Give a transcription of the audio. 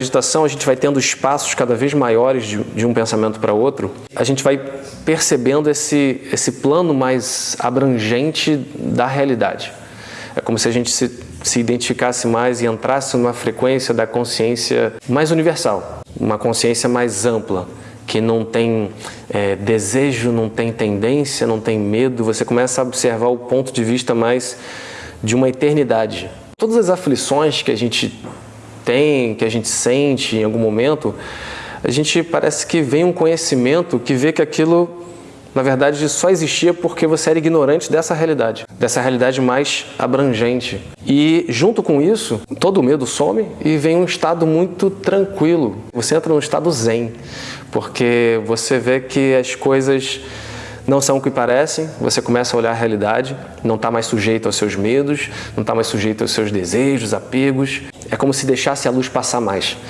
meditação, a gente vai tendo espaços cada vez maiores de, de um pensamento para outro, a gente vai percebendo esse, esse plano mais abrangente da realidade. É como se a gente se, se identificasse mais e entrasse numa frequência da consciência mais universal, uma consciência mais ampla, que não tem é, desejo, não tem tendência, não tem medo, você começa a observar o ponto de vista mais de uma eternidade. Todas as aflições que a gente tem, que a gente sente em algum momento, a gente parece que vem um conhecimento que vê que aquilo, na verdade, só existia porque você era ignorante dessa realidade, dessa realidade mais abrangente. E junto com isso, todo o medo some e vem um estado muito tranquilo. Você entra num estado zen, porque você vê que as coisas não são o que parecem, você começa a olhar a realidade, não está mais sujeito aos seus medos, não está mais sujeito aos seus desejos, apegos. É como se deixasse a luz passar mais.